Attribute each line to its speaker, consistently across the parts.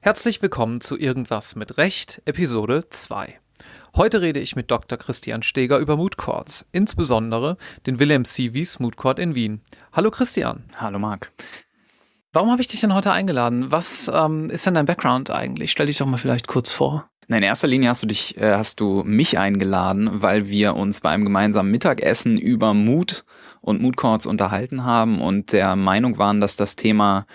Speaker 1: Herzlich willkommen zu Irgendwas mit Recht, Episode 2. Heute rede ich mit Dr. Christian Steger über Mood Courts, insbesondere den Wilhelm C. Wies Mood Court in Wien. Hallo Christian.
Speaker 2: Hallo Marc.
Speaker 1: Warum habe ich dich denn heute eingeladen? Was ähm, ist denn dein Background eigentlich? Stell dich doch mal vielleicht kurz vor.
Speaker 2: in erster Linie hast du dich, äh, hast du mich eingeladen, weil wir uns bei einem gemeinsamen Mittagessen über Mood und Mood Courts unterhalten haben und der Meinung waren, dass das Thema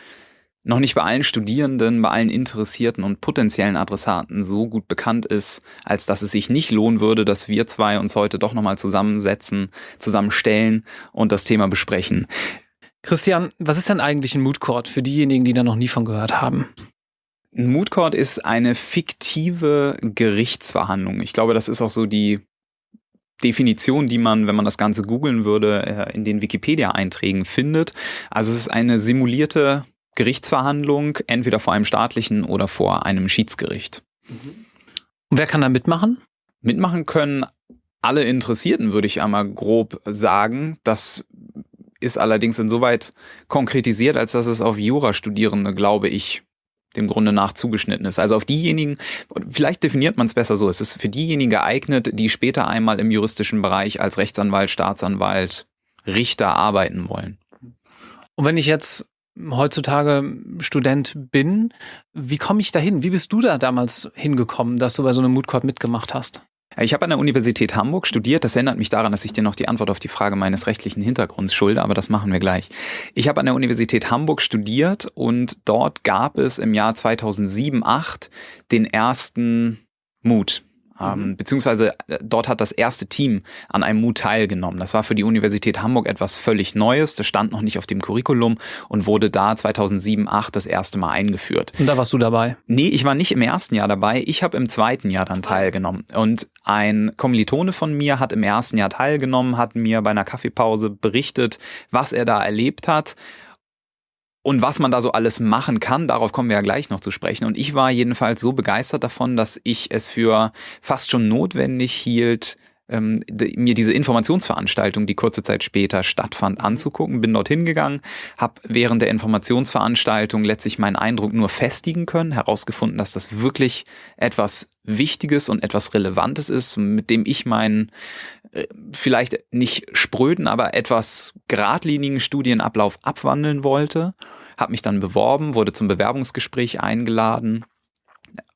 Speaker 2: noch nicht bei allen Studierenden, bei allen Interessierten und potenziellen Adressaten so gut bekannt ist, als dass es sich nicht lohnen würde, dass wir zwei uns heute doch nochmal zusammensetzen, zusammenstellen und das Thema besprechen.
Speaker 1: Christian, was ist denn eigentlich ein Mood Court für diejenigen, die da noch nie von gehört haben?
Speaker 2: Ein Mood Court ist eine fiktive Gerichtsverhandlung. Ich glaube, das ist auch so die Definition, die man, wenn man das Ganze googeln würde, äh, in den Wikipedia-Einträgen findet. Also es ist eine simulierte Gerichtsverhandlung, entweder vor einem staatlichen oder vor einem Schiedsgericht.
Speaker 1: Und wer kann da mitmachen?
Speaker 2: Mitmachen können alle Interessierten, würde ich einmal grob sagen. Das ist allerdings insoweit konkretisiert, als dass es auf Jurastudierende, glaube ich, dem Grunde nach zugeschnitten ist. Also auf diejenigen, vielleicht definiert man es besser so, es ist für diejenigen geeignet, die später einmal im juristischen Bereich als Rechtsanwalt, Staatsanwalt, Richter arbeiten wollen.
Speaker 1: Und wenn ich jetzt heutzutage Student bin, wie komme ich da hin? Wie bist du da damals hingekommen, dass du bei so einem Mood Court mitgemacht hast?
Speaker 2: Ich habe an der Universität Hamburg studiert. Das erinnert mich daran, dass ich dir noch die Antwort auf die Frage meines rechtlichen Hintergrunds schulde, aber das machen wir gleich. Ich habe an der Universität Hamburg studiert und dort gab es im Jahr 2007, 2008 den ersten Mut. Ähm, mhm. beziehungsweise äh, dort hat das erste Team an einem MOOC teilgenommen. Das war für die Universität Hamburg etwas völlig Neues. Das stand noch nicht auf dem Curriculum und wurde da 2007, 2008 das erste Mal eingeführt.
Speaker 1: Und da warst du dabei?
Speaker 2: Nee, ich war nicht im ersten Jahr dabei. Ich habe im zweiten Jahr dann teilgenommen. Und ein Kommilitone von mir hat im ersten Jahr teilgenommen, hat mir bei einer Kaffeepause berichtet, was er da erlebt hat. Und was man da so alles machen kann, darauf kommen wir ja gleich noch zu sprechen. Und ich war jedenfalls so begeistert davon, dass ich es für fast schon notwendig hielt, ähm, mir diese Informationsveranstaltung, die kurze Zeit später stattfand, mhm. anzugucken. Bin dorthin gegangen, habe während der Informationsveranstaltung letztlich meinen Eindruck nur festigen können, herausgefunden, dass das wirklich etwas Wichtiges und etwas Relevantes ist, mit dem ich meinen äh, vielleicht nicht spröden, aber etwas geradlinigen Studienablauf abwandeln wollte. Habe mich dann beworben, wurde zum Bewerbungsgespräch eingeladen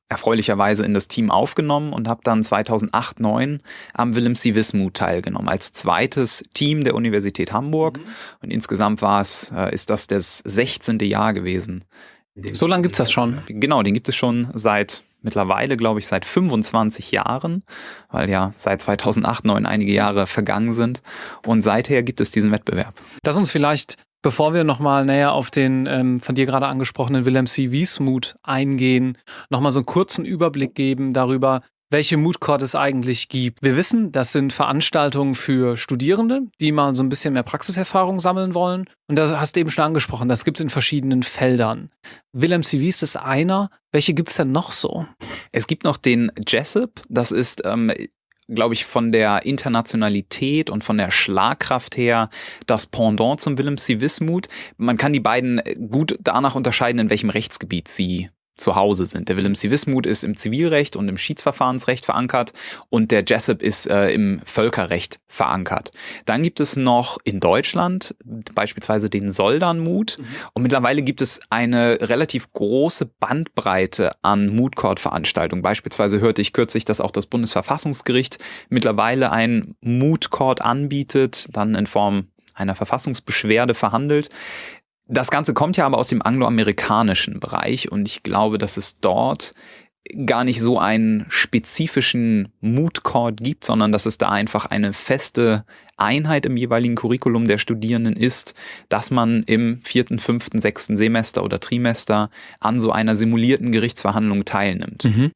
Speaker 2: erfreulicherweise in das Team aufgenommen und habe dann 2008, 2009 am Willem C. Wismut teilgenommen als zweites Team der Universität Hamburg. Mhm. Und insgesamt war es, äh, ist das das 16. Jahr gewesen.
Speaker 1: So lange gibt es das schon?
Speaker 2: Genau, den gibt es schon seit mittlerweile, glaube ich, seit 25 Jahren, weil ja seit 2008, 2009 einige Jahre vergangen sind. Und seither gibt es diesen Wettbewerb.
Speaker 1: Lass uns vielleicht Bevor wir nochmal näher auf den ähm, von dir gerade angesprochenen Wilhelm C. Wiesmuth eingehen, nochmal so einen kurzen Überblick geben darüber, welche Mood Court es eigentlich gibt. Wir wissen, das sind Veranstaltungen für Studierende, die mal so ein bisschen mehr Praxiserfahrung sammeln wollen. Und da hast du eben schon angesprochen, das gibt es in verschiedenen Feldern. Wilhelm C. Wies ist einer. Welche gibt es denn noch so?
Speaker 2: Es gibt noch den Jessup. Das ist ähm, glaube ich, von der Internationalität und von der Schlagkraft her das Pendant zum Willem C. Wismut. Man kann die beiden gut danach unterscheiden, in welchem Rechtsgebiet sie zu Hause sind. Der Willem C. Wismut ist im Zivilrecht und im Schiedsverfahrensrecht verankert und der Jessup ist äh, im Völkerrecht verankert. Dann gibt es noch in Deutschland beispielsweise den Soldanmut mhm. und mittlerweile gibt es eine relativ große Bandbreite an Mood Court Veranstaltungen. Beispielsweise hörte ich kürzlich, dass auch das Bundesverfassungsgericht mittlerweile ein Mood Court anbietet, dann in Form einer Verfassungsbeschwerde verhandelt. Das Ganze kommt ja aber aus dem angloamerikanischen Bereich und ich glaube, dass es dort gar nicht so einen spezifischen Mood Court gibt, sondern dass es da einfach eine feste Einheit im jeweiligen Curriculum der Studierenden ist, dass man im vierten, fünften, sechsten Semester oder Trimester an so einer simulierten Gerichtsverhandlung teilnimmt. Mhm.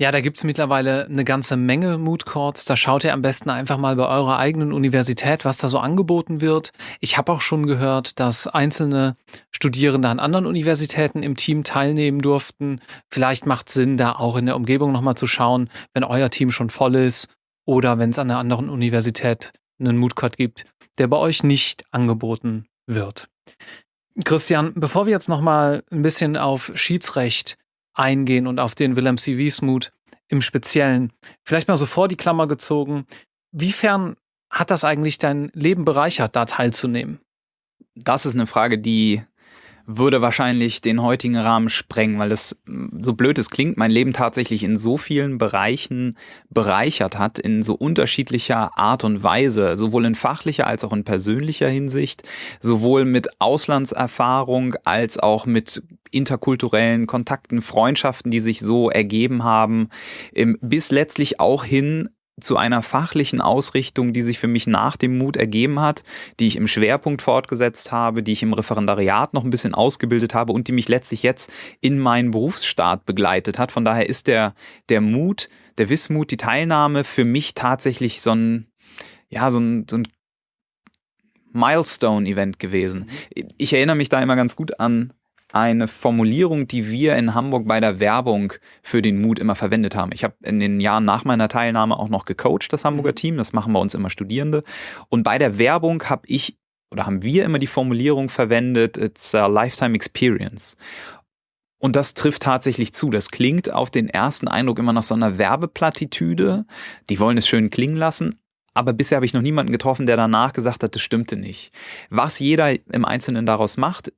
Speaker 1: Ja, da gibt's mittlerweile eine ganze Menge Mood Courts. Da schaut ihr am besten einfach mal bei eurer eigenen Universität, was da so angeboten wird. Ich habe auch schon gehört, dass einzelne Studierende an anderen Universitäten im Team teilnehmen durften. Vielleicht macht Sinn, da auch in der Umgebung nochmal zu schauen, wenn euer Team schon voll ist oder wenn es an einer anderen Universität einen Mood Court gibt, der bei euch nicht angeboten wird. Christian, bevor wir jetzt nochmal ein bisschen auf Schiedsrecht eingehen und auf den Willem C. Wiesmuth im Speziellen. Vielleicht mal so vor die Klammer gezogen. Wiefern hat das eigentlich dein Leben bereichert, da teilzunehmen?
Speaker 2: Das ist eine Frage, die würde wahrscheinlich den heutigen Rahmen sprengen, weil das, so blöd es klingt, mein Leben tatsächlich in so vielen Bereichen bereichert hat, in so unterschiedlicher Art und Weise, sowohl in fachlicher als auch in persönlicher Hinsicht, sowohl mit Auslandserfahrung als auch mit interkulturellen Kontakten, Freundschaften, die sich so ergeben haben, bis letztlich auch hin zu einer fachlichen Ausrichtung, die sich für mich nach dem Mut ergeben hat, die ich im Schwerpunkt fortgesetzt habe, die ich im Referendariat noch ein bisschen ausgebildet habe und die mich letztlich jetzt in meinen Berufsstart begleitet hat. Von daher ist der, der Mut, der Wissmut, die Teilnahme für mich tatsächlich so ein, ja, so ein, so ein Milestone-Event gewesen. Mhm. Ich erinnere mich da immer ganz gut an eine Formulierung, die wir in Hamburg bei der Werbung für den Mut immer verwendet haben. Ich habe in den Jahren nach meiner Teilnahme auch noch gecoacht, das Hamburger mhm. Team. Das machen bei uns immer Studierende. Und bei der Werbung habe ich oder haben wir immer die Formulierung verwendet, it's a lifetime experience. Und das trifft tatsächlich zu. Das klingt auf den ersten Eindruck immer nach so einer Werbeplattitüde. Die wollen es schön klingen lassen. Aber bisher habe ich noch niemanden getroffen, der danach gesagt hat, das stimmte nicht. Was jeder im Einzelnen daraus macht,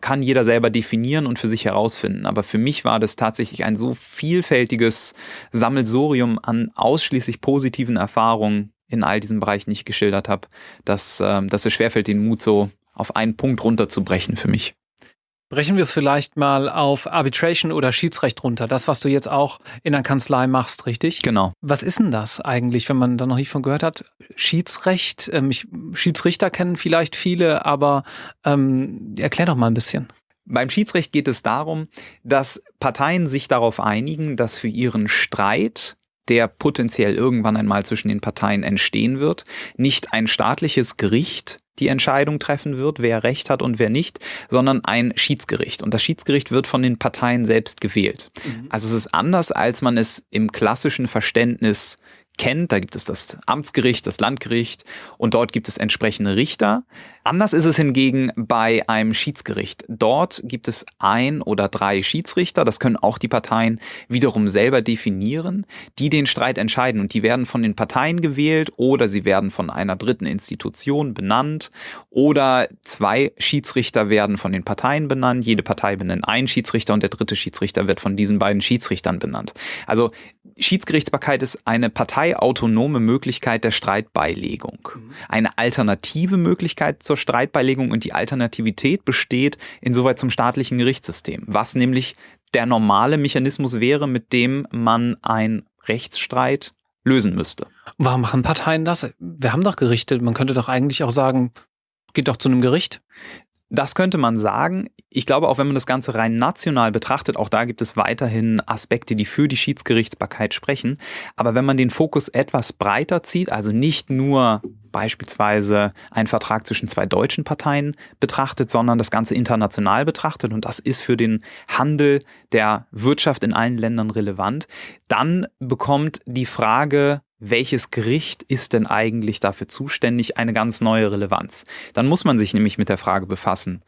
Speaker 2: kann jeder selber definieren und für sich herausfinden. Aber für mich war das tatsächlich ein so vielfältiges Sammelsurium an ausschließlich positiven Erfahrungen in all diesen Bereichen, die ich geschildert habe, dass, äh, dass es schwerfällt, den Mut so auf einen Punkt runterzubrechen für mich.
Speaker 1: Brechen wir es vielleicht mal auf Arbitration oder Schiedsrecht runter. Das, was du jetzt auch in der Kanzlei machst, richtig?
Speaker 2: Genau.
Speaker 1: Was ist denn das eigentlich, wenn man da noch nicht von gehört hat? Schiedsrecht, ähm, ich, Schiedsrichter kennen vielleicht viele, aber ähm, erklär doch mal ein bisschen.
Speaker 2: Beim Schiedsrecht geht es darum, dass Parteien sich darauf einigen, dass für ihren Streit der potenziell irgendwann einmal zwischen den Parteien entstehen wird, nicht ein staatliches Gericht die Entscheidung treffen wird, wer Recht hat und wer nicht, sondern ein Schiedsgericht. Und das Schiedsgericht wird von den Parteien selbst gewählt. Mhm. Also es ist anders, als man es im klassischen Verständnis kennt. Da gibt es das Amtsgericht, das Landgericht und dort gibt es entsprechende Richter. Anders ist es hingegen bei einem Schiedsgericht. Dort gibt es ein oder drei Schiedsrichter, das können auch die Parteien wiederum selber definieren, die den Streit entscheiden und die werden von den Parteien gewählt oder sie werden von einer dritten Institution benannt oder zwei Schiedsrichter werden von den Parteien benannt. Jede Partei benennt einen Schiedsrichter und der dritte Schiedsrichter wird von diesen beiden Schiedsrichtern benannt. Also Schiedsgerichtsbarkeit ist eine parteiautonome Möglichkeit der Streitbeilegung. Mhm. Eine alternative Möglichkeit zur Streitbeilegung und die Alternativität besteht insoweit zum staatlichen Gerichtssystem, was nämlich der normale Mechanismus wäre, mit dem man einen Rechtsstreit lösen müsste.
Speaker 1: Warum machen Parteien das? Wir haben doch Gerichte. Man könnte doch eigentlich auch sagen, geht doch zu einem Gericht.
Speaker 2: Das könnte man sagen. Ich glaube, auch wenn man das Ganze rein national betrachtet, auch da gibt es weiterhin Aspekte, die für die Schiedsgerichtsbarkeit sprechen. Aber wenn man den Fokus etwas breiter zieht, also nicht nur beispielsweise einen Vertrag zwischen zwei deutschen Parteien betrachtet, sondern das Ganze international betrachtet, und das ist für den Handel der Wirtschaft in allen Ländern relevant, dann bekommt die Frage welches Gericht ist denn eigentlich dafür zuständig, eine ganz neue Relevanz. Dann muss man sich nämlich mit der Frage befassen,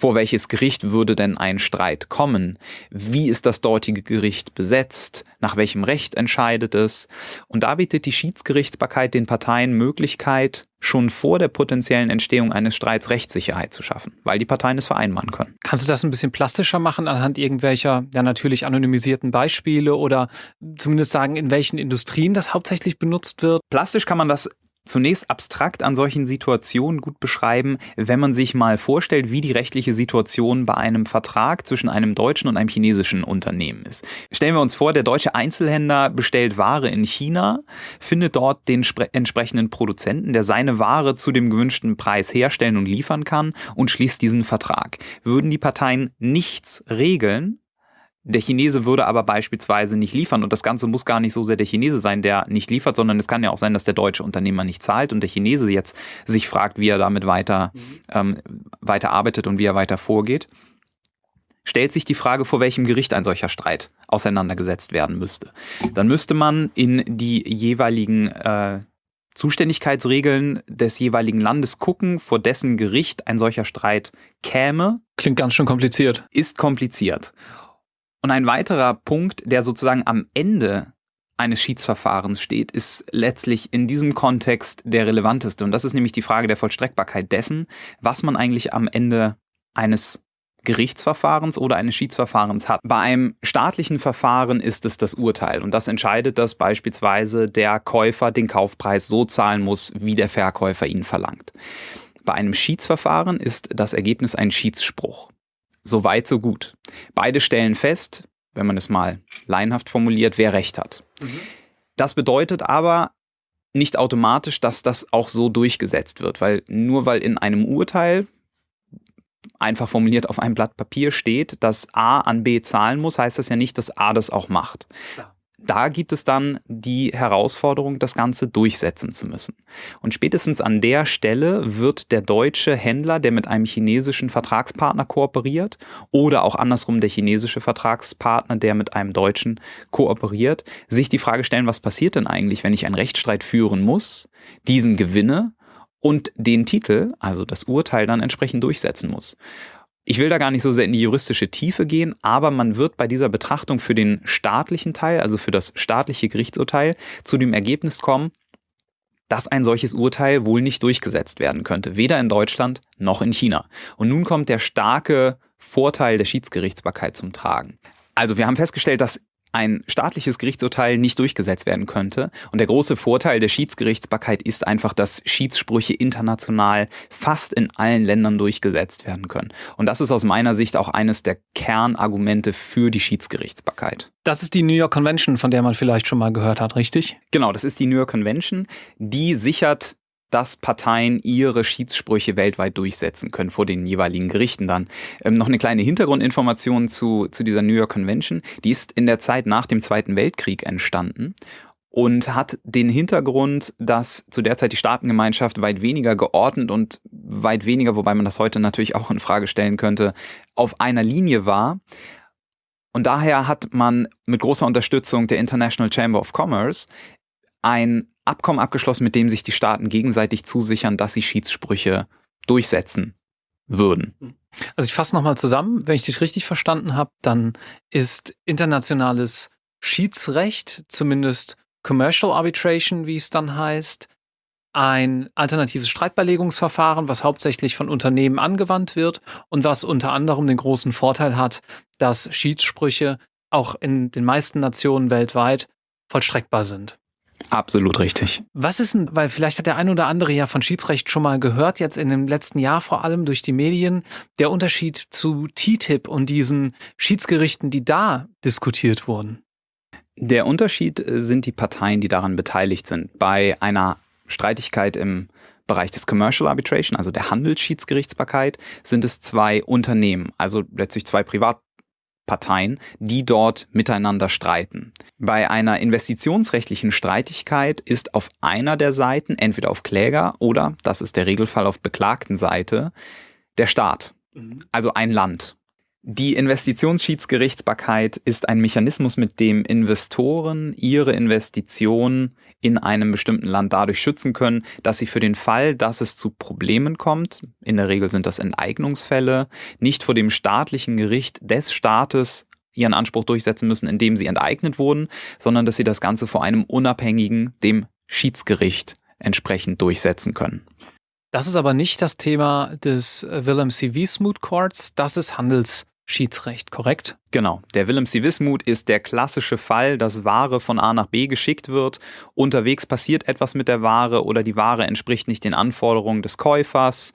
Speaker 2: vor welches Gericht würde denn ein Streit kommen? Wie ist das dortige Gericht besetzt? Nach welchem Recht entscheidet es? Und da bietet die Schiedsgerichtsbarkeit den Parteien Möglichkeit, schon vor der potenziellen Entstehung eines Streits Rechtssicherheit zu schaffen, weil die Parteien es vereinbaren können.
Speaker 1: Kannst du das ein bisschen plastischer machen anhand irgendwelcher, ja natürlich anonymisierten Beispiele oder zumindest sagen, in welchen Industrien das hauptsächlich benutzt wird?
Speaker 2: Plastisch kann man das zunächst abstrakt an solchen Situationen gut beschreiben, wenn man sich mal vorstellt, wie die rechtliche Situation bei einem Vertrag zwischen einem deutschen und einem chinesischen Unternehmen ist. Stellen wir uns vor, der deutsche Einzelhändler bestellt Ware in China, findet dort den entsprechenden Produzenten, der seine Ware zu dem gewünschten Preis herstellen und liefern kann und schließt diesen Vertrag. Würden die Parteien nichts regeln, der Chinese würde aber beispielsweise nicht liefern und das Ganze muss gar nicht so sehr der Chinese sein, der nicht liefert, sondern es kann ja auch sein, dass der deutsche Unternehmer nicht zahlt und der Chinese jetzt sich fragt, wie er damit weiter, mhm. ähm, weiter arbeitet und wie er weiter vorgeht. Stellt sich die Frage, vor welchem Gericht ein solcher Streit auseinandergesetzt werden müsste. Dann müsste man in die jeweiligen äh, Zuständigkeitsregeln des jeweiligen Landes gucken, vor dessen Gericht ein solcher Streit käme.
Speaker 1: Klingt ganz schön kompliziert.
Speaker 2: Ist kompliziert. Und ein weiterer Punkt, der sozusagen am Ende eines Schiedsverfahrens steht, ist letztlich in diesem Kontext der relevanteste. Und das ist nämlich die Frage der Vollstreckbarkeit dessen, was man eigentlich am Ende eines Gerichtsverfahrens oder eines Schiedsverfahrens hat. Bei einem staatlichen Verfahren ist es das Urteil und das entscheidet, dass beispielsweise der Käufer den Kaufpreis so zahlen muss, wie der Verkäufer ihn verlangt. Bei einem Schiedsverfahren ist das Ergebnis ein Schiedsspruch. So weit, so gut. Beide stellen fest, wenn man es mal laienhaft formuliert, wer recht hat. Mhm. Das bedeutet aber nicht automatisch, dass das auch so durchgesetzt wird, weil nur weil in einem Urteil einfach formuliert auf einem Blatt Papier steht, dass A an B zahlen muss, heißt das ja nicht, dass A das auch macht. Ja. Da gibt es dann die Herausforderung, das Ganze durchsetzen zu müssen. Und spätestens an der Stelle wird der deutsche Händler, der mit einem chinesischen Vertragspartner kooperiert, oder auch andersrum der chinesische Vertragspartner, der mit einem deutschen kooperiert, sich die Frage stellen, was passiert denn eigentlich, wenn ich einen Rechtsstreit führen muss, diesen gewinne und den Titel, also das Urteil, dann entsprechend durchsetzen muss. Ich will da gar nicht so sehr in die juristische Tiefe gehen, aber man wird bei dieser Betrachtung für den staatlichen Teil, also für das staatliche Gerichtsurteil, zu dem Ergebnis kommen, dass ein solches Urteil wohl nicht durchgesetzt werden könnte, weder in Deutschland noch in China. Und nun kommt der starke Vorteil der Schiedsgerichtsbarkeit zum Tragen. Also wir haben festgestellt, dass ein staatliches Gerichtsurteil nicht durchgesetzt werden könnte. Und der große Vorteil der Schiedsgerichtsbarkeit ist einfach, dass Schiedssprüche international fast in allen Ländern durchgesetzt werden können. Und das ist aus meiner Sicht auch eines der Kernargumente für die Schiedsgerichtsbarkeit.
Speaker 1: Das ist die New York Convention, von der man vielleicht schon mal gehört hat, richtig?
Speaker 2: Genau, das ist die New York Convention. Die sichert dass Parteien ihre Schiedssprüche weltweit durchsetzen können vor den jeweiligen Gerichten dann. Ähm, noch eine kleine Hintergrundinformation zu, zu dieser New York Convention. Die ist in der Zeit nach dem Zweiten Weltkrieg entstanden und hat den Hintergrund, dass zu der Zeit die Staatengemeinschaft weit weniger geordnet und weit weniger, wobei man das heute natürlich auch in Frage stellen könnte, auf einer Linie war. Und daher hat man mit großer Unterstützung der International Chamber of Commerce ein Abkommen abgeschlossen, mit dem sich die Staaten gegenseitig zusichern, dass sie Schiedssprüche durchsetzen würden.
Speaker 1: Also ich fasse nochmal zusammen, wenn ich dich richtig verstanden habe, dann ist internationales Schiedsrecht, zumindest Commercial Arbitration, wie es dann heißt, ein alternatives Streitbeilegungsverfahren, was hauptsächlich von Unternehmen angewandt wird und was unter anderem den großen Vorteil hat, dass Schiedssprüche auch in den meisten Nationen weltweit vollstreckbar sind.
Speaker 2: Absolut richtig.
Speaker 1: Was ist denn, weil vielleicht hat der ein oder andere ja von Schiedsrecht schon mal gehört, jetzt in dem letzten Jahr vor allem durch die Medien, der Unterschied zu TTIP und diesen Schiedsgerichten, die da diskutiert wurden?
Speaker 2: Der Unterschied äh, sind die Parteien, die daran beteiligt sind. Bei einer Streitigkeit im Bereich des Commercial Arbitration, also der Handelsschiedsgerichtsbarkeit, sind es zwei Unternehmen, also letztlich zwei Privat Parteien, die dort miteinander streiten. Bei einer investitionsrechtlichen Streitigkeit ist auf einer der Seiten, entweder auf Kläger oder, das ist der Regelfall auf beklagten Seite, der Staat, mhm. also ein Land. Die Investitionsschiedsgerichtsbarkeit ist ein Mechanismus, mit dem Investoren ihre Investitionen in einem bestimmten Land dadurch schützen können, dass sie für den Fall, dass es zu Problemen kommt, in der Regel sind das Enteignungsfälle, nicht vor dem staatlichen Gericht des Staates ihren Anspruch durchsetzen müssen, indem sie enteignet wurden, sondern dass sie das Ganze vor einem unabhängigen, dem Schiedsgericht entsprechend durchsetzen können.
Speaker 1: Das ist aber nicht das Thema des Willem C. Wiesmuth Courts, das ist Handels Schiedsrecht, korrekt?
Speaker 2: Genau. Der Willem C. Wismut ist der klassische Fall, dass Ware von A nach B geschickt wird. Unterwegs passiert etwas mit der Ware oder die Ware entspricht nicht den Anforderungen des Käufers.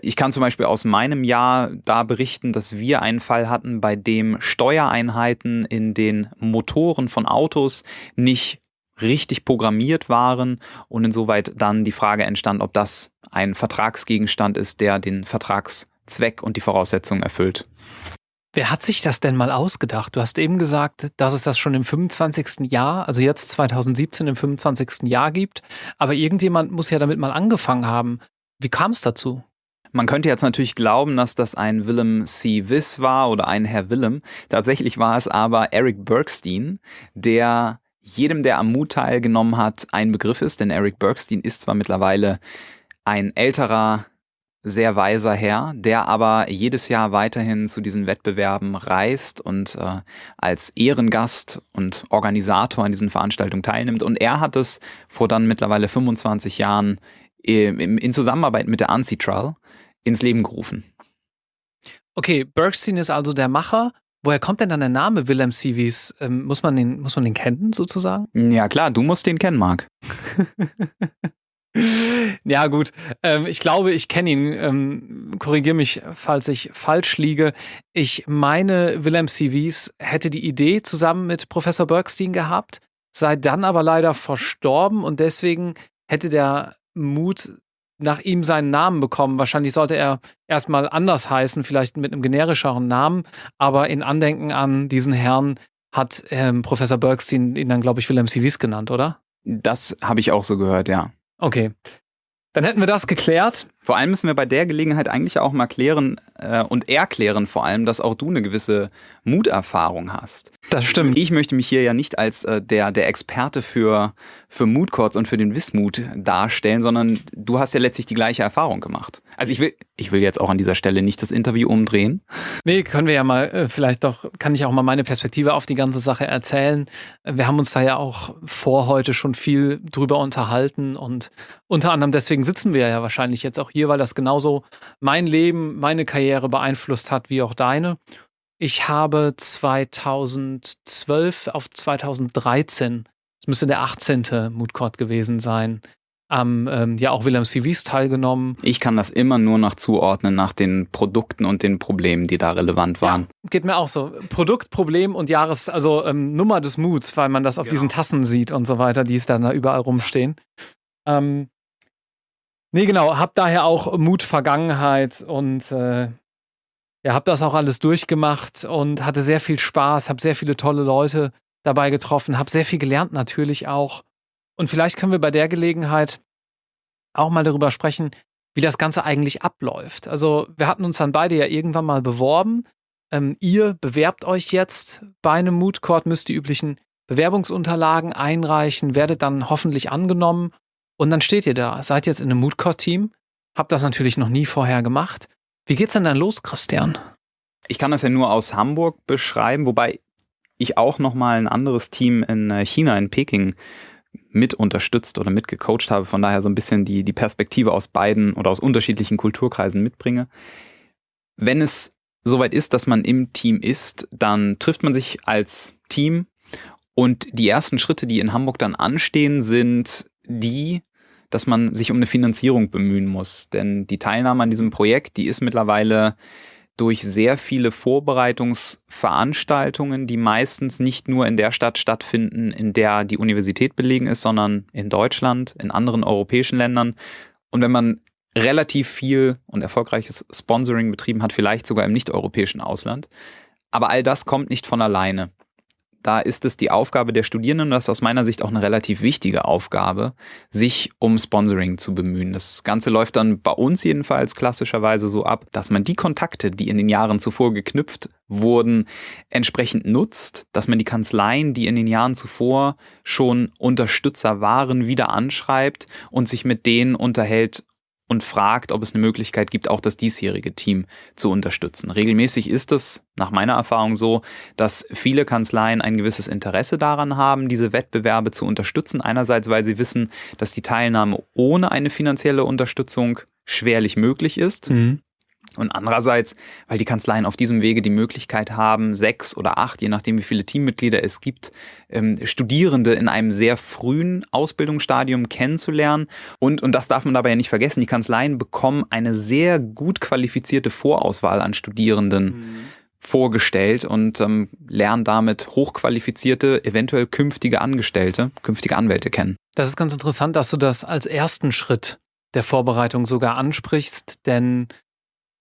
Speaker 2: Ich kann zum Beispiel aus meinem Jahr da berichten, dass wir einen Fall hatten, bei dem Steuereinheiten in den Motoren von Autos nicht richtig programmiert waren und insoweit dann die Frage entstand, ob das ein Vertragsgegenstand ist, der den Vertragszweck und die Voraussetzungen erfüllt.
Speaker 1: Wer hat sich das denn mal ausgedacht? Du hast eben gesagt, dass es das schon im 25. Jahr, also jetzt 2017 im 25. Jahr gibt. Aber irgendjemand muss ja damit mal angefangen haben. Wie kam es dazu?
Speaker 2: Man könnte jetzt natürlich glauben, dass das ein Willem C. Wiss war oder ein Herr Willem. Tatsächlich war es aber Eric Bergstein, der jedem, der am Mut teilgenommen hat, ein Begriff ist. Denn Eric Bergstein ist zwar mittlerweile ein älterer sehr weiser Herr, der aber jedes Jahr weiterhin zu diesen Wettbewerben reist und äh, als Ehrengast und Organisator an diesen Veranstaltungen teilnimmt. Und er hat es vor dann mittlerweile 25 Jahren in, in Zusammenarbeit mit der Ancitral ins Leben gerufen.
Speaker 1: Okay, Bergstein ist also der Macher. Woher kommt denn dann der Name Willem Civis? Ähm, muss, man den, muss man den kennen, sozusagen?
Speaker 2: Ja, klar, du musst den kennen, Marc.
Speaker 1: ja, gut. Ähm, ich glaube, ich kenne ihn. Ähm, Korrigiere mich, falls ich falsch liege. Ich meine, Willem Civis hätte die Idee zusammen mit Professor Bergstein gehabt, sei dann aber leider verstorben und deswegen hätte der Mut nach ihm seinen Namen bekommen. Wahrscheinlich sollte er erstmal anders heißen, vielleicht mit einem generischeren Namen, aber in Andenken an diesen Herrn hat ähm, Professor Bergstein ihn dann, glaube ich, Willem Civis genannt, oder?
Speaker 2: Das habe ich auch so gehört, ja.
Speaker 1: Okay. Dann hätten wir das geklärt.
Speaker 2: Vor allem müssen wir bei der Gelegenheit eigentlich auch mal klären äh, und erklären vor allem, dass auch du eine gewisse Muterfahrung hast.
Speaker 1: Das stimmt.
Speaker 2: Ich möchte mich hier ja nicht als äh, der, der Experte für, für Moodcourts und für den Wismut darstellen, sondern du hast ja letztlich die gleiche Erfahrung gemacht. Also ich will, ich will jetzt auch an dieser Stelle nicht das Interview umdrehen.
Speaker 1: Nee, können wir ja mal, äh, vielleicht doch, kann ich auch mal meine Perspektive auf die ganze Sache erzählen. Wir haben uns da ja auch vor heute schon viel drüber unterhalten und unter anderem deswegen sitzen wir ja wahrscheinlich jetzt auch hier, weil das genauso mein Leben, meine Karriere beeinflusst hat wie auch deine. Ich habe 2012 auf 2013, das müsste der 18. Moodcourt gewesen sein, am ähm, ja auch Wilhelm CVs teilgenommen.
Speaker 2: Ich kann das immer nur noch zuordnen nach den Produkten und den Problemen, die da relevant waren.
Speaker 1: Ja, geht mir auch so. Produkt, Problem und Jahres, also ähm, Nummer des Muts, weil man das auf genau. diesen Tassen sieht und so weiter, die es dann da überall rumstehen. Ähm, nee, genau, hab daher auch Mut Vergangenheit und äh, ja, hab das auch alles durchgemacht und hatte sehr viel Spaß, hab sehr viele tolle Leute dabei getroffen, hab sehr viel gelernt natürlich auch und vielleicht können wir bei der Gelegenheit auch mal darüber sprechen, wie das Ganze eigentlich abläuft. Also wir hatten uns dann beide ja irgendwann mal beworben. Ähm, ihr bewerbt euch jetzt bei einem Mood Court, müsst die üblichen Bewerbungsunterlagen einreichen, werdet dann hoffentlich angenommen und dann steht ihr da, seid jetzt in einem Mood Court Team, habt das natürlich noch nie vorher gemacht. Wie geht's denn dann los, Christian?
Speaker 2: Ich kann das ja nur aus Hamburg beschreiben, wobei ich auch noch mal ein anderes Team in äh, China in Peking mit unterstützt oder mit gecoacht habe, von daher so ein bisschen die, die Perspektive aus beiden oder aus unterschiedlichen Kulturkreisen mitbringe. Wenn es soweit ist, dass man im Team ist, dann trifft man sich als Team und die ersten Schritte, die in Hamburg dann anstehen, sind die, dass man sich um eine Finanzierung bemühen muss. Denn die Teilnahme an diesem Projekt, die ist mittlerweile durch sehr viele Vorbereitungsveranstaltungen, die meistens nicht nur in der Stadt stattfinden, in der die Universität belegen ist, sondern in Deutschland, in anderen europäischen Ländern. Und wenn man relativ viel und erfolgreiches Sponsoring betrieben hat, vielleicht sogar im nicht-europäischen Ausland. Aber all das kommt nicht von alleine da ist es die Aufgabe der Studierenden, und das ist aus meiner Sicht auch eine relativ wichtige Aufgabe, sich um Sponsoring zu bemühen. Das Ganze läuft dann bei uns jedenfalls klassischerweise so ab, dass man die Kontakte, die in den Jahren zuvor geknüpft wurden, entsprechend nutzt, dass man die Kanzleien, die in den Jahren zuvor schon Unterstützer waren, wieder anschreibt und sich mit denen unterhält, und fragt, ob es eine Möglichkeit gibt, auch das diesjährige Team zu unterstützen. Regelmäßig ist es nach meiner Erfahrung so, dass viele Kanzleien ein gewisses Interesse daran haben, diese Wettbewerbe zu unterstützen. Einerseits, weil sie wissen, dass die Teilnahme ohne eine finanzielle Unterstützung schwerlich möglich ist. Mhm. Und andererseits, weil die Kanzleien auf diesem Wege die Möglichkeit haben, sechs oder acht, je nachdem wie viele Teammitglieder es gibt, ähm, Studierende in einem sehr frühen Ausbildungsstadium kennenzulernen. Und, und das darf man dabei ja nicht vergessen, die Kanzleien bekommen eine sehr gut qualifizierte Vorauswahl an Studierenden. Mhm vorgestellt und ähm, lernen damit hochqualifizierte, eventuell künftige Angestellte, künftige Anwälte kennen.
Speaker 1: Das ist ganz interessant, dass du das als ersten Schritt der Vorbereitung sogar ansprichst, denn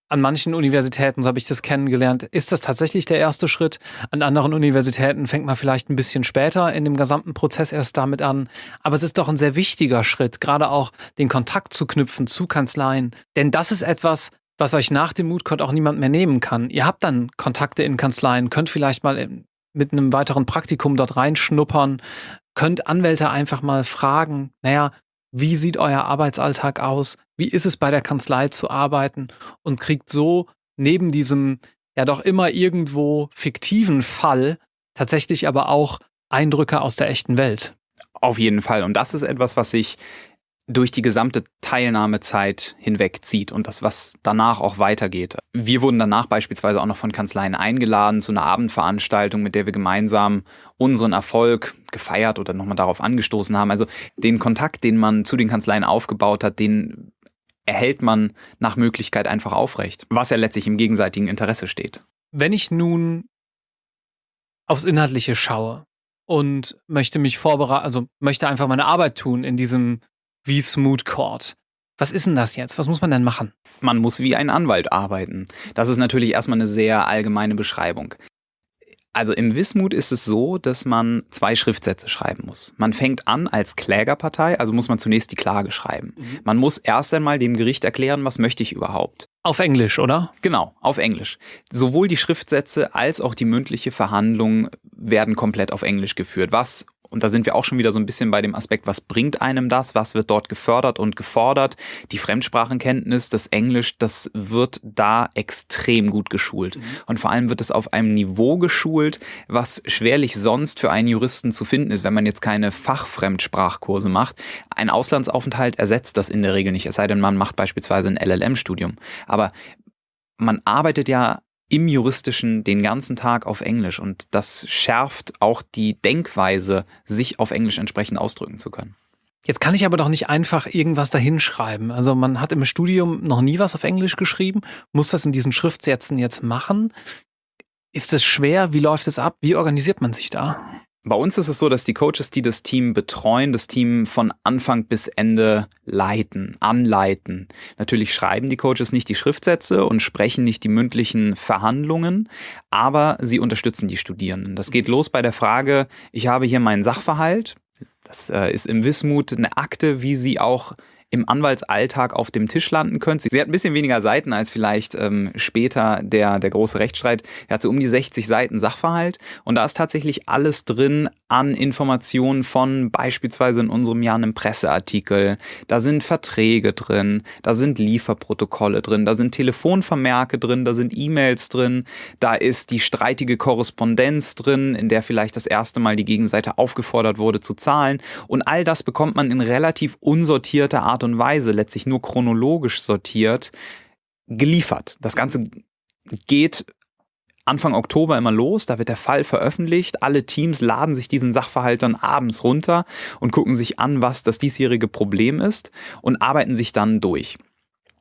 Speaker 1: an manchen Universitäten, so habe ich das kennengelernt, ist das tatsächlich der erste Schritt. An anderen Universitäten fängt man vielleicht ein bisschen später in dem gesamten Prozess erst damit an. Aber es ist doch ein sehr wichtiger Schritt, gerade auch den Kontakt zu knüpfen zu Kanzleien. Denn das ist etwas, was euch nach dem Moodcode auch niemand mehr nehmen kann. Ihr habt dann Kontakte in Kanzleien, könnt vielleicht mal mit einem weiteren Praktikum dort reinschnuppern, könnt Anwälte einfach mal fragen, naja, wie sieht euer Arbeitsalltag aus, wie ist es bei der Kanzlei zu arbeiten und kriegt so neben diesem ja doch immer irgendwo fiktiven Fall tatsächlich aber auch Eindrücke aus der echten Welt.
Speaker 2: Auf jeden Fall. Und das ist etwas, was sich durch die gesamte Teilnahmezeit hinwegzieht und das, was danach auch weitergeht. Wir wurden danach beispielsweise auch noch von Kanzleien eingeladen zu einer Abendveranstaltung, mit der wir gemeinsam unseren Erfolg gefeiert oder nochmal darauf angestoßen haben. Also den Kontakt, den man zu den Kanzleien aufgebaut hat, den erhält man nach Möglichkeit einfach aufrecht, was ja letztlich im gegenseitigen Interesse steht.
Speaker 1: Wenn ich nun aufs Inhaltliche schaue und möchte mich vorbereiten, also möchte einfach meine Arbeit tun in diesem wie Smooth Court. Was ist denn das jetzt? Was muss man denn machen?
Speaker 2: Man muss wie ein Anwalt arbeiten. Das ist natürlich erstmal eine sehr allgemeine Beschreibung. Also im Wismut ist es so, dass man zwei Schriftsätze schreiben muss. Man fängt an als Klägerpartei, also muss man zunächst die Klage schreiben. Mhm. Man muss erst einmal dem Gericht erklären, was möchte ich überhaupt.
Speaker 1: Auf Englisch, oder?
Speaker 2: Genau, auf Englisch. Sowohl die Schriftsätze als auch die mündliche Verhandlung werden komplett auf Englisch geführt, was und da sind wir auch schon wieder so ein bisschen bei dem Aspekt, was bringt einem das, was wird dort gefördert und gefordert. Die Fremdsprachenkenntnis, das Englisch, das wird da extrem gut geschult. Mhm. Und vor allem wird es auf einem Niveau geschult, was schwerlich sonst für einen Juristen zu finden ist, wenn man jetzt keine Fachfremdsprachkurse macht. Ein Auslandsaufenthalt ersetzt das in der Regel nicht, es sei denn, man macht beispielsweise ein LLM-Studium. Aber man arbeitet ja im Juristischen den ganzen Tag auf Englisch und das schärft auch die Denkweise, sich auf Englisch entsprechend ausdrücken zu können.
Speaker 1: Jetzt kann ich aber doch nicht einfach irgendwas dahinschreiben. Also man hat im Studium noch nie was auf Englisch geschrieben, muss das in diesen Schriftsätzen jetzt machen. Ist es schwer? Wie läuft es ab? Wie organisiert man sich da?
Speaker 2: Bei uns ist es so, dass die Coaches, die das Team betreuen, das Team von Anfang bis Ende leiten, anleiten. Natürlich schreiben die Coaches nicht die Schriftsätze und sprechen nicht die mündlichen Verhandlungen, aber sie unterstützen die Studierenden. Das geht los bei der Frage, ich habe hier meinen Sachverhalt. Das äh, ist im Wismut eine Akte, wie sie auch im Anwaltsalltag auf dem Tisch landen könnt. Sie hat ein bisschen weniger Seiten als vielleicht ähm, später der, der große Rechtsstreit. Er hat so um die 60 Seiten Sachverhalt und da ist tatsächlich alles drin an Informationen von beispielsweise in unserem Jahr einem Presseartikel. Da sind Verträge drin, da sind Lieferprotokolle drin, da sind Telefonvermerke drin, da sind E-Mails drin, da ist die streitige Korrespondenz drin, in der vielleicht das erste Mal die Gegenseite aufgefordert wurde zu zahlen und all das bekommt man in relativ unsortierter Art und Weise, letztlich nur chronologisch sortiert, geliefert. Das Ganze geht Anfang Oktober immer los, da wird der Fall veröffentlicht. Alle Teams laden sich diesen Sachverhalt dann abends runter und gucken sich an, was das diesjährige Problem ist und arbeiten sich dann durch.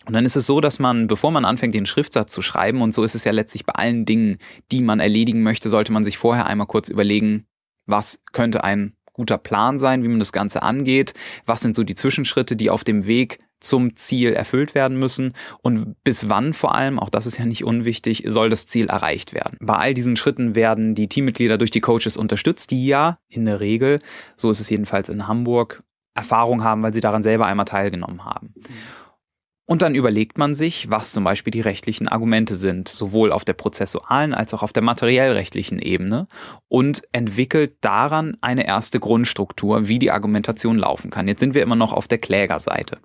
Speaker 2: Und dann ist es so, dass man, bevor man anfängt, den Schriftsatz zu schreiben, und so ist es ja letztlich bei allen Dingen, die man erledigen möchte, sollte man sich vorher einmal kurz überlegen, was könnte ein guter Plan sein, wie man das Ganze angeht, was sind so die Zwischenschritte, die auf dem Weg zum Ziel erfüllt werden müssen und bis wann vor allem, auch das ist ja nicht unwichtig, soll das Ziel erreicht werden. Bei all diesen Schritten werden die Teammitglieder durch die Coaches unterstützt, die ja in der Regel, so ist es jedenfalls in Hamburg, Erfahrung haben, weil sie daran selber einmal teilgenommen haben. Und dann überlegt man sich, was zum Beispiel die rechtlichen Argumente sind, sowohl auf der prozessualen als auch auf der materiellrechtlichen Ebene und entwickelt daran eine erste Grundstruktur, wie die Argumentation laufen kann. Jetzt sind wir immer noch auf der Klägerseite.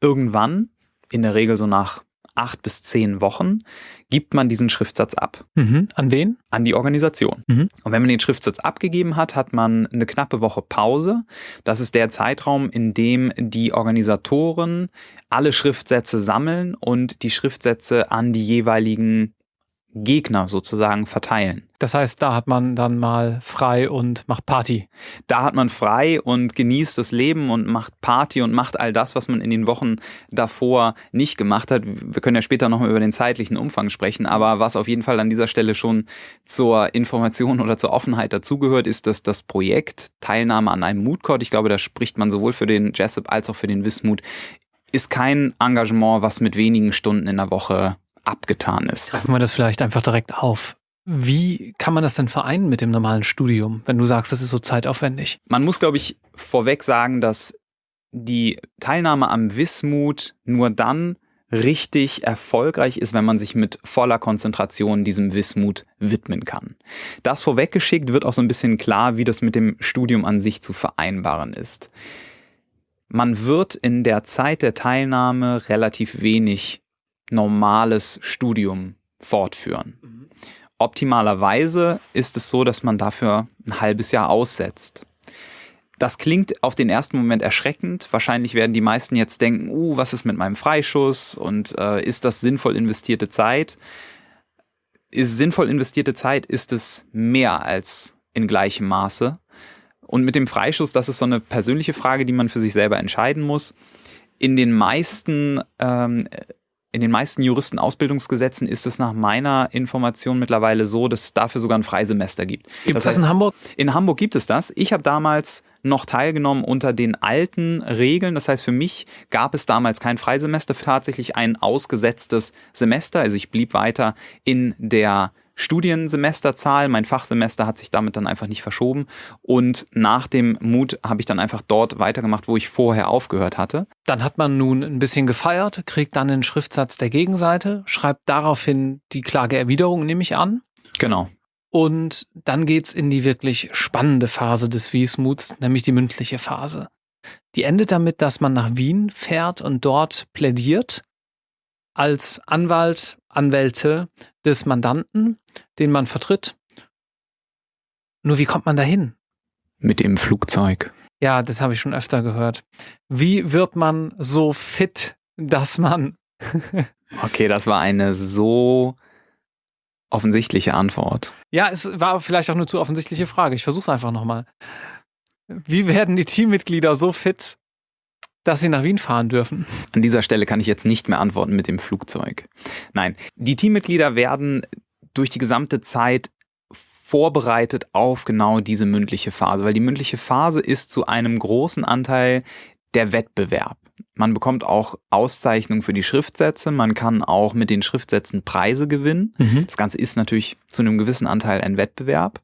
Speaker 2: Irgendwann, in der Regel so nach acht bis zehn Wochen gibt man diesen Schriftsatz ab.
Speaker 1: Mhm. An wen?
Speaker 2: An die Organisation. Mhm. Und wenn man den Schriftsatz abgegeben hat, hat man eine knappe Woche Pause. Das ist der Zeitraum, in dem die Organisatoren alle Schriftsätze sammeln und die Schriftsätze an die jeweiligen Gegner sozusagen verteilen.
Speaker 1: Das heißt, da hat man dann mal frei und macht Party.
Speaker 2: Da hat man frei und genießt das Leben und macht Party und macht all das, was man in den Wochen davor nicht gemacht hat. Wir können ja später nochmal über den zeitlichen Umfang sprechen, aber was auf jeden Fall an dieser Stelle schon zur Information oder zur Offenheit dazugehört, ist, dass das Projekt Teilnahme an einem Moodcourt, ich glaube, da spricht man sowohl für den Jessup als auch für den Wismut, ist kein Engagement, was mit wenigen Stunden in der Woche abgetan ist.
Speaker 1: Greifen wir das vielleicht einfach direkt auf. Wie kann man das denn vereinen mit dem normalen Studium, wenn du sagst, das ist so zeitaufwendig?
Speaker 2: Man muss, glaube ich, vorweg sagen, dass die Teilnahme am Wismut nur dann richtig erfolgreich ist, wenn man sich mit voller Konzentration diesem Wismut widmen kann. Das vorweggeschickt wird auch so ein bisschen klar, wie das mit dem Studium an sich zu vereinbaren ist. man wird in der Zeit der Teilnahme relativ wenig normales Studium fortführen. Mhm. Optimalerweise ist es so, dass man dafür ein halbes Jahr aussetzt. Das klingt auf den ersten Moment erschreckend. Wahrscheinlich werden die meisten jetzt denken, uh, was ist mit meinem Freischuss und äh, ist das sinnvoll investierte Zeit? Ist sinnvoll investierte Zeit, ist es mehr als in gleichem Maße. Und mit dem Freischuss, das ist so eine persönliche Frage, die man für sich selber entscheiden muss. In den meisten ähm, in den meisten Juristenausbildungsgesetzen ist es nach meiner Information mittlerweile so, dass es dafür sogar ein Freisemester gibt.
Speaker 1: Gibt es das, heißt, in Hamburg?
Speaker 2: In Hamburg gibt es das. Ich habe damals noch teilgenommen unter den alten Regeln. Das heißt, für mich gab es damals kein Freisemester, tatsächlich ein ausgesetztes Semester. Also ich blieb weiter in der Studiensemesterzahl. Mein Fachsemester hat sich damit dann einfach nicht verschoben. Und nach dem Mut habe ich dann einfach dort weitergemacht, wo ich vorher aufgehört hatte.
Speaker 1: Dann hat man nun ein bisschen gefeiert, kriegt dann den Schriftsatz der Gegenseite, schreibt daraufhin die Klageerwiderung, nehme ich an.
Speaker 2: Genau.
Speaker 1: Und dann geht es in die wirklich spannende Phase des Wiesmuts, nämlich die mündliche Phase. Die endet damit, dass man nach Wien fährt und dort plädiert als Anwalt, Anwälte des Mandanten, den man vertritt. Nur wie kommt man dahin?
Speaker 2: Mit dem Flugzeug.
Speaker 1: Ja, das habe ich schon öfter gehört. Wie wird man so fit, dass man.
Speaker 2: okay, das war eine so offensichtliche Antwort.
Speaker 1: Ja, es war vielleicht auch eine zu offensichtliche Frage. Ich versuche es einfach nochmal. Wie werden die Teammitglieder so fit, dass sie nach Wien fahren dürfen?
Speaker 2: An dieser Stelle kann ich jetzt nicht mehr antworten mit dem Flugzeug. Nein, die Teammitglieder werden durch die gesamte Zeit vorbereitet auf genau diese mündliche Phase, weil die mündliche Phase ist zu einem großen Anteil der Wettbewerb. Man bekommt auch Auszeichnungen für die Schriftsätze, man kann auch mit den Schriftsätzen Preise gewinnen. Mhm. Das Ganze ist natürlich zu einem gewissen Anteil ein Wettbewerb.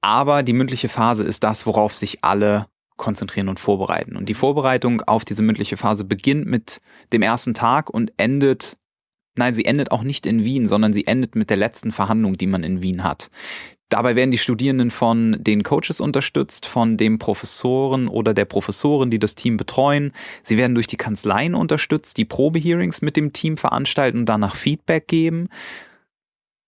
Speaker 2: Aber die mündliche Phase ist das, worauf sich alle konzentrieren und vorbereiten. Und die Vorbereitung auf diese mündliche Phase beginnt mit dem ersten Tag und endet, nein, sie endet auch nicht in Wien, sondern sie endet mit der letzten Verhandlung, die man in Wien hat. Dabei werden die Studierenden von den Coaches unterstützt, von dem Professoren oder der Professorin, die das Team betreuen. Sie werden durch die Kanzleien unterstützt, die Probehearings mit dem Team veranstalten und danach Feedback geben.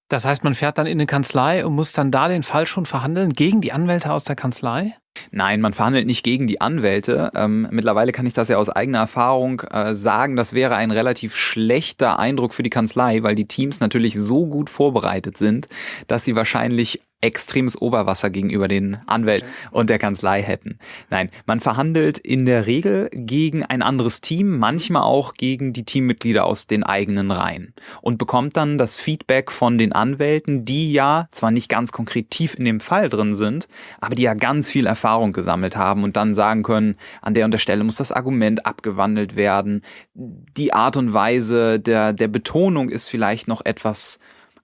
Speaker 1: Das heißt, man fährt dann in eine Kanzlei und muss dann da den Fall schon verhandeln gegen die Anwälte aus der Kanzlei?
Speaker 2: Nein, man verhandelt nicht gegen die Anwälte. Ähm, mittlerweile kann ich das ja aus eigener Erfahrung äh, sagen, das wäre ein relativ schlechter Eindruck für die Kanzlei, weil die Teams natürlich so gut vorbereitet sind, dass sie wahrscheinlich extremes Oberwasser gegenüber den Anwälten und der Kanzlei hätten. Nein, man verhandelt in der Regel gegen ein anderes Team, manchmal auch gegen die Teammitglieder aus den eigenen Reihen und bekommt dann das Feedback von den Anwälten, die ja zwar nicht ganz konkret tief in dem Fall drin sind, aber die ja ganz viel Erfahrung gesammelt haben und dann sagen können, an der und der Stelle muss das Argument abgewandelt werden. Die Art und Weise der, der Betonung ist vielleicht noch etwas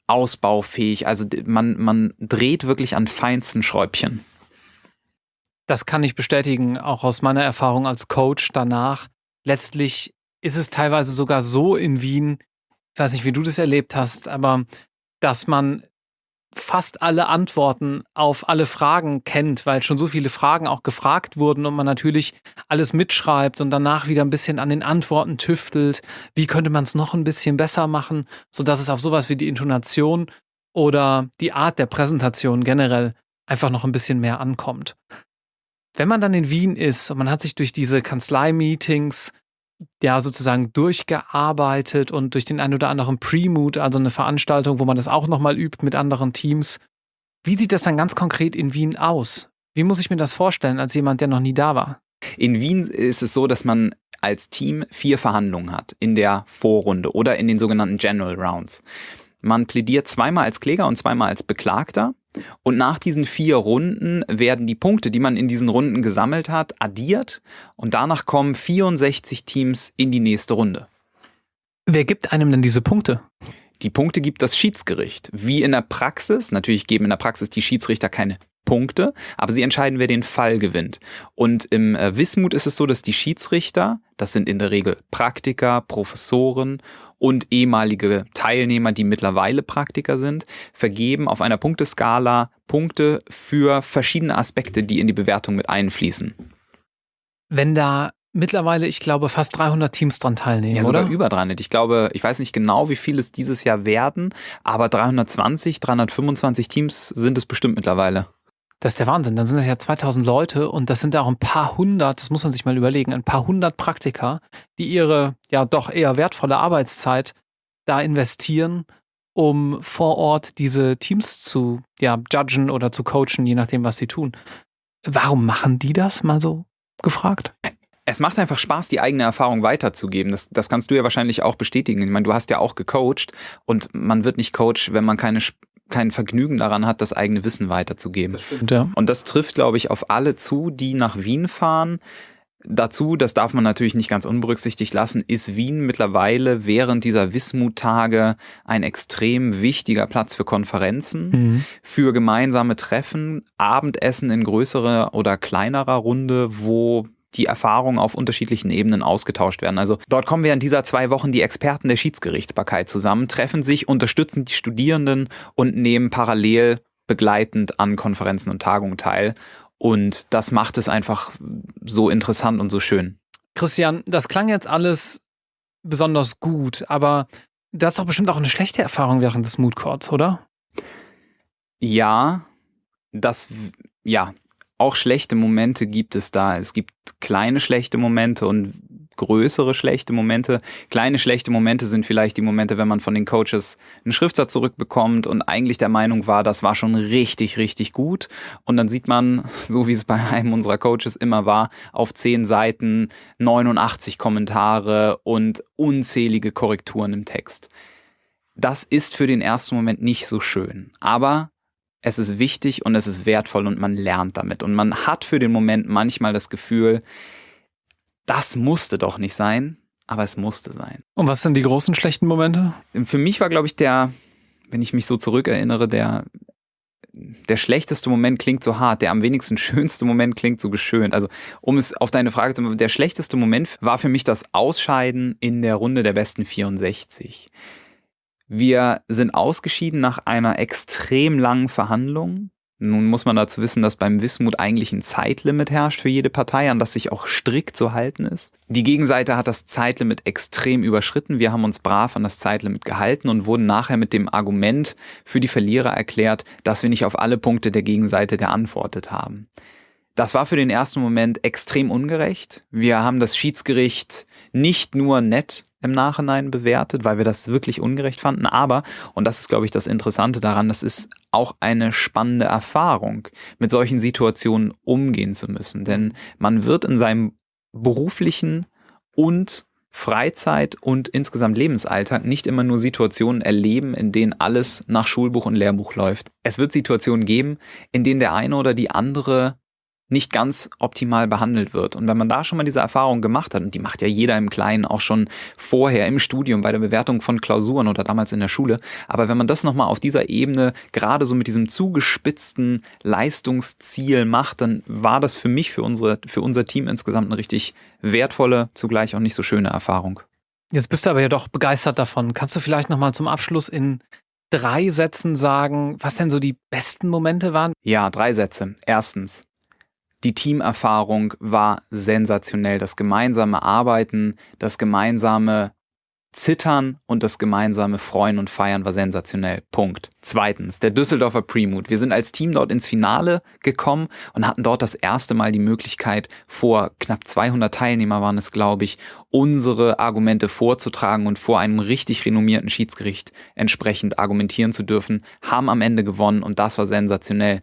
Speaker 2: ausbaufähig. Also man, man dreht wirklich an feinsten Schräubchen.
Speaker 1: Das kann ich bestätigen, auch aus meiner Erfahrung als Coach danach. Letztlich ist es teilweise sogar so in Wien, ich weiß nicht, wie du das erlebt hast, aber dass man fast alle Antworten auf alle Fragen kennt, weil schon so viele Fragen auch gefragt wurden und man natürlich alles mitschreibt und danach wieder ein bisschen an den Antworten tüftelt. Wie könnte man es noch ein bisschen besser machen, sodass es auf sowas wie die Intonation oder die Art der Präsentation generell einfach noch ein bisschen mehr ankommt. Wenn man dann in Wien ist und man hat sich durch diese Kanzlei-Meetings ja sozusagen durchgearbeitet und durch den ein oder anderen Pre-Mood, also eine Veranstaltung, wo man das auch nochmal übt mit anderen Teams. Wie sieht das dann ganz konkret in Wien aus? Wie muss ich mir das vorstellen als jemand, der noch nie da war?
Speaker 2: In Wien ist es so, dass man als Team vier Verhandlungen hat in der Vorrunde oder in den sogenannten General Rounds. Man plädiert zweimal als Kläger und zweimal als Beklagter. Und nach diesen vier Runden werden die Punkte, die man in diesen Runden gesammelt hat, addiert. Und danach kommen 64 Teams in die nächste Runde.
Speaker 1: Wer gibt einem denn diese Punkte?
Speaker 2: Die Punkte gibt das Schiedsgericht. Wie in der Praxis, natürlich geben in der Praxis die Schiedsrichter keine Punkte, aber sie entscheiden, wer den Fall gewinnt. Und im äh, Wismut ist es so, dass die Schiedsrichter, das sind in der Regel Praktiker, Professoren und ehemalige Teilnehmer, die mittlerweile Praktiker sind, vergeben auf einer Punkteskala Punkte für verschiedene Aspekte, die in die Bewertung mit einfließen.
Speaker 1: Wenn da mittlerweile, ich glaube, fast 300 Teams dran teilnehmen,
Speaker 2: Ja, sogar
Speaker 1: oder?
Speaker 2: über 300. Ich glaube, ich weiß nicht genau, wie viel es dieses Jahr werden, aber 320, 325 Teams sind es bestimmt mittlerweile.
Speaker 1: Das ist der Wahnsinn. Dann sind das ja 2000 Leute und das sind ja auch ein paar hundert, das muss man sich mal überlegen, ein paar hundert Praktiker, die ihre ja doch eher wertvolle Arbeitszeit da investieren, um vor Ort diese Teams zu ja, judgen oder zu coachen, je nachdem, was sie tun. Warum machen die das mal so gefragt?
Speaker 2: Es macht einfach Spaß, die eigene Erfahrung weiterzugeben. Das, das kannst du ja wahrscheinlich auch bestätigen. Ich meine, du hast ja auch gecoacht und man wird nicht Coach, wenn man keine, kein Vergnügen daran hat, das eigene Wissen weiterzugeben.
Speaker 1: stimmt, ja.
Speaker 2: Und das trifft, glaube ich, auf alle zu, die nach Wien fahren. Dazu, das darf man natürlich nicht ganz unberücksichtigt lassen, ist Wien mittlerweile während dieser Wismut-Tage ein extrem wichtiger Platz für Konferenzen,
Speaker 1: Mhm.
Speaker 2: für gemeinsame Treffen, Abendessen in größerer oder kleinerer Runde, wo die Erfahrungen auf unterschiedlichen Ebenen ausgetauscht werden. Also dort kommen während dieser zwei Wochen die Experten der Schiedsgerichtsbarkeit zusammen, treffen sich, unterstützen die Studierenden und nehmen parallel begleitend an Konferenzen und Tagungen teil. Und das macht es einfach so interessant und so schön.
Speaker 1: Christian, das klang jetzt alles besonders gut, aber du hast doch bestimmt auch eine schlechte Erfahrung während des Mood Courts, oder?
Speaker 2: Ja, das, ja, auch schlechte Momente gibt es da. Es gibt kleine schlechte Momente und größere schlechte Momente. Kleine schlechte Momente sind vielleicht die Momente, wenn man von den Coaches einen Schriftsatz zurückbekommt und eigentlich der Meinung war, das war schon richtig, richtig gut. Und dann sieht man, so wie es bei einem unserer Coaches immer war, auf zehn Seiten 89 Kommentare und unzählige Korrekturen im Text. Das ist für den ersten Moment nicht so schön. Aber es ist wichtig und es ist wertvoll und man lernt damit. Und man hat für den Moment manchmal das Gefühl, das musste doch nicht sein, aber es musste sein.
Speaker 1: Und was sind die großen schlechten Momente?
Speaker 2: Für mich war, glaube ich, der, wenn ich mich so zurückerinnere, der, der schlechteste Moment klingt so hart, der am wenigsten schönste Moment klingt so geschönt. Also, um es auf deine Frage zu machen, der schlechteste Moment war für mich das Ausscheiden in der Runde der besten 64. Wir sind ausgeschieden nach einer extrem langen Verhandlung. Nun muss man dazu wissen, dass beim Wismut eigentlich ein Zeitlimit herrscht für jede Partei, an das sich auch strikt zu halten ist. Die Gegenseite hat das Zeitlimit extrem überschritten. Wir haben uns brav an das Zeitlimit gehalten und wurden nachher mit dem Argument für die Verlierer erklärt, dass wir nicht auf alle Punkte der Gegenseite geantwortet haben. Das war für den ersten Moment extrem ungerecht. Wir haben das Schiedsgericht nicht nur nett im Nachhinein bewertet, weil wir das wirklich ungerecht fanden, aber, und das ist, glaube ich, das Interessante daran, das ist auch eine spannende Erfahrung, mit solchen Situationen umgehen zu müssen. Denn man wird in seinem beruflichen und Freizeit und insgesamt Lebensalltag nicht immer nur Situationen erleben, in denen alles nach Schulbuch und Lehrbuch läuft. Es wird Situationen geben, in denen der eine oder die andere nicht ganz optimal behandelt wird. Und wenn man da schon mal diese Erfahrung gemacht hat, und die macht ja jeder im Kleinen auch schon vorher im Studium bei der Bewertung von Klausuren oder damals in der Schule, aber wenn man das nochmal auf dieser Ebene gerade so mit diesem zugespitzten Leistungsziel macht, dann war das für mich, für, unsere, für unser Team insgesamt eine richtig wertvolle, zugleich auch nicht so schöne Erfahrung.
Speaker 1: Jetzt bist du aber ja doch begeistert davon. Kannst du vielleicht nochmal zum Abschluss in drei Sätzen sagen, was denn so die besten Momente waren?
Speaker 2: Ja, drei Sätze. Erstens, die Teamerfahrung war sensationell. Das gemeinsame Arbeiten, das gemeinsame Zittern und das gemeinsame Freuen und Feiern war sensationell. Punkt. Zweitens, der Düsseldorfer Premut. Wir sind als Team dort ins Finale gekommen und hatten dort das erste Mal die Möglichkeit, vor knapp 200 Teilnehmer waren es, glaube ich, unsere Argumente vorzutragen und vor einem richtig renommierten Schiedsgericht entsprechend argumentieren zu dürfen, haben am Ende gewonnen und das war sensationell.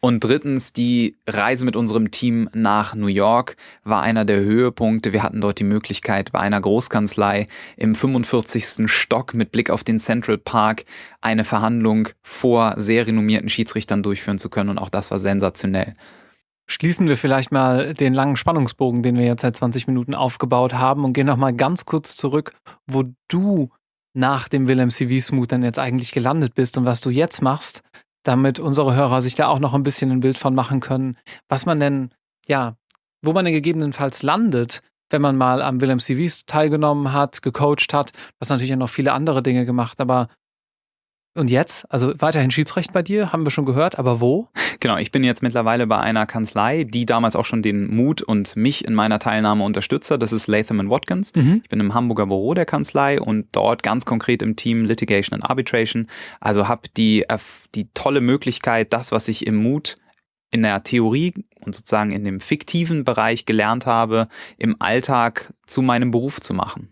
Speaker 2: Und drittens, die Reise mit unserem Team nach New York war einer der Höhepunkte. Wir hatten dort die Möglichkeit, bei einer Großkanzlei im 45. Stock mit Blick auf den Central Park eine Verhandlung vor sehr renommierten Schiedsrichtern durchführen zu können. Und auch das war sensationell.
Speaker 1: Schließen wir vielleicht mal den langen Spannungsbogen, den wir jetzt seit 20 Minuten aufgebaut haben und gehen nochmal ganz kurz zurück, wo du nach dem Willem CV Smooth dann jetzt eigentlich gelandet bist und was du jetzt machst, damit unsere Hörer sich da auch noch ein bisschen ein Bild von machen können, was man denn, ja, wo man denn gegebenenfalls landet, wenn man mal am Willem CVs teilgenommen hat, gecoacht hat. Hast natürlich auch noch viele andere Dinge gemacht, aber Und jetzt? Also weiterhin Schiedsrecht bei dir, haben wir schon gehört, aber wo?
Speaker 2: Genau, ich bin jetzt mittlerweile bei einer Kanzlei, die damals auch schon den Mut und mich in meiner Teilnahme unterstützt hat. Das ist Latham Watkins. Mhm. Ich bin im Hamburger Büro der Kanzlei und dort ganz konkret im Team Litigation and Arbitration. Also habe die, die tolle Möglichkeit, das, was ich im Mut in der Theorie und sozusagen in dem fiktiven Bereich gelernt habe, im Alltag zu meinem Beruf zu machen.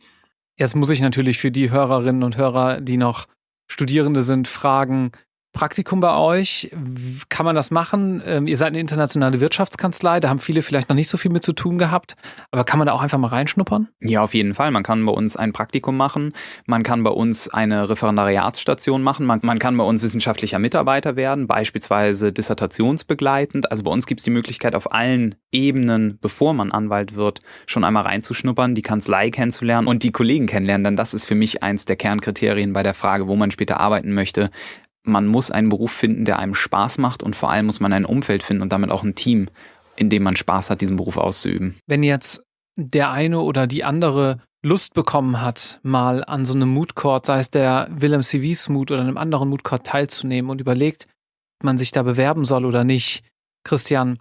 Speaker 1: Jetzt muss ich natürlich für die Hörerinnen und Hörer, die noch Studierende sind, fragen, Praktikum bei euch. Kann man das machen? Ähm, ihr seid eine internationale Wirtschaftskanzlei, da haben viele vielleicht noch nicht so viel mit zu tun gehabt, aber kann man da auch einfach mal reinschnuppern?
Speaker 2: Ja, auf jeden Fall. Man kann bei uns ein Praktikum machen, man kann bei uns eine Referendariatsstation machen, man, man kann bei uns wissenschaftlicher Mitarbeiter werden, beispielsweise dissertationsbegleitend. Also bei uns gibt es die Möglichkeit, auf allen Ebenen, bevor man Anwalt wird, schon einmal reinzuschnuppern, die Kanzlei kennenzulernen und die Kollegen kennenlernen, denn das ist für mich eins der Kernkriterien bei der Frage, wo man später arbeiten möchte man muss einen Beruf finden, der einem Spaß macht und vor allem muss man ein Umfeld finden und damit auch ein Team, in dem man Spaß hat, diesen Beruf auszuüben.
Speaker 1: Wenn jetzt der eine oder die andere Lust bekommen hat, mal an so einem Mood Court, sei es der Willem CVs Mood oder einem anderen Mood Court teilzunehmen und überlegt, ob man sich da bewerben soll oder nicht. Christian,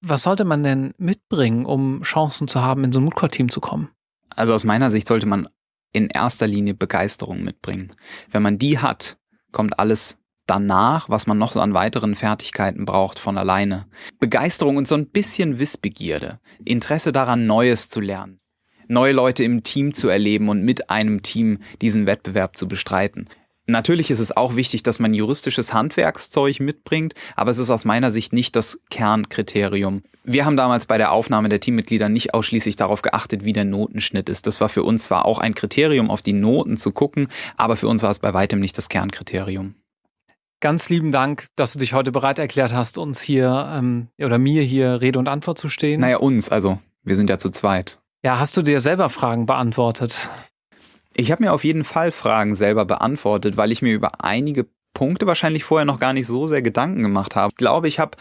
Speaker 1: was sollte man denn mitbringen, um Chancen zu haben, in so ein Mood Court Team zu kommen?
Speaker 2: Also aus meiner Sicht sollte man in erster Linie Begeisterung mitbringen. Wenn man die hat, kommt alles danach, was man noch so an weiteren Fertigkeiten braucht, von alleine. Begeisterung und so ein bisschen Wissbegierde, Interesse daran, Neues zu lernen, neue Leute im Team zu erleben und mit einem Team diesen Wettbewerb zu bestreiten. Natürlich ist es auch wichtig, dass man juristisches Handwerkszeug mitbringt, aber es ist aus meiner Sicht nicht das Kernkriterium. Wir haben damals bei der Aufnahme der Teammitglieder nicht ausschließlich darauf geachtet, wie der Notenschnitt ist. Das war für uns zwar auch ein Kriterium, auf die Noten zu gucken, aber für uns war es bei weitem nicht das Kernkriterium.
Speaker 1: Ganz lieben Dank, dass du dich heute bereit erklärt hast, uns hier ähm, oder mir hier Rede und Antwort zu stehen.
Speaker 2: Naja, uns, also wir sind ja zu zweit.
Speaker 1: Ja, hast du dir selber Fragen beantwortet?
Speaker 2: Ich habe mir auf jeden Fall Fragen selber beantwortet, weil ich mir über einige Punkte wahrscheinlich vorher noch gar nicht so sehr Gedanken gemacht habe. Ich glaube, ich habe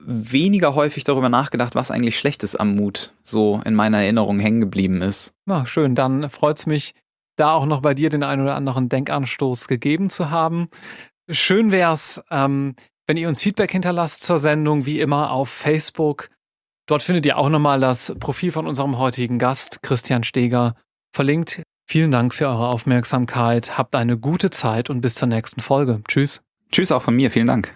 Speaker 2: weniger häufig darüber nachgedacht, was eigentlich Schlechtes am Mut so in meiner Erinnerung hängen geblieben ist.
Speaker 1: Na, schön, dann freut es mich, da auch noch bei dir den einen oder anderen Denkanstoß gegeben zu haben. Schön wäre es, ähm, wenn ihr uns Feedback hinterlasst zur Sendung, wie immer auf Facebook. Dort findet ihr auch nochmal das Profil von unserem heutigen Gast, Christian Steger, verlinkt Vielen Dank für eure Aufmerksamkeit. Habt eine gute Zeit und bis zur nächsten Folge. Tschüss.
Speaker 2: Tschüss auch von mir. Vielen Dank.